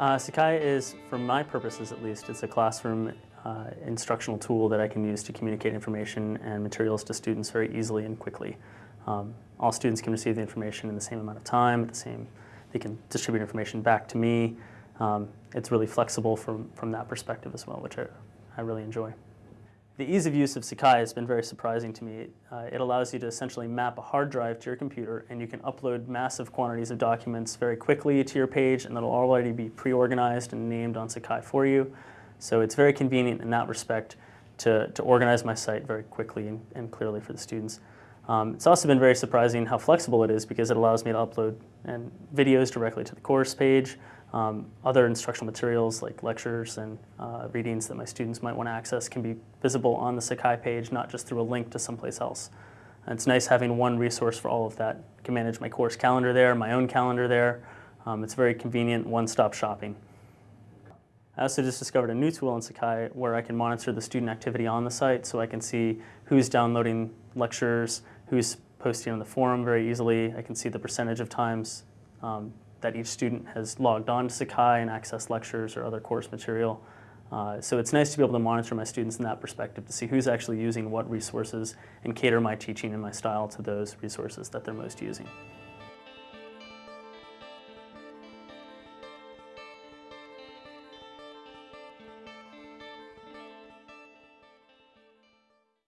Uh, Sakai is, for my purposes at least, it's a classroom uh, instructional tool that I can use to communicate information and materials to students very easily and quickly. Um, all students can receive the information in the same amount of time, the same, they can distribute information back to me. Um, it's really flexible from, from that perspective as well, which I, I really enjoy. The ease of use of Sakai has been very surprising to me. Uh, it allows you to essentially map a hard drive to your computer and you can upload massive quantities of documents very quickly to your page and that'll already be pre-organized and named on Sakai for you. So it's very convenient in that respect to, to organize my site very quickly and, and clearly for the students. Um, it's also been very surprising how flexible it is because it allows me to upload and videos directly to the course page, um, other instructional materials like lectures and uh, readings that my students might want to access can be visible on the Sakai page, not just through a link to someplace else. And it's nice having one resource for all of that. I can manage my course calendar there, my own calendar there. Um, it's very convenient, one-stop shopping. I also just discovered a new tool in Sakai where I can monitor the student activity on the site so I can see who's downloading lectures, who's posting on the forum very easily. I can see the percentage of times um, that each student has logged on to Sakai and accessed lectures or other course material. Uh, so it's nice to be able to monitor my students in that perspective to see who's actually using what resources and cater my teaching and my style to those resources that they're most using.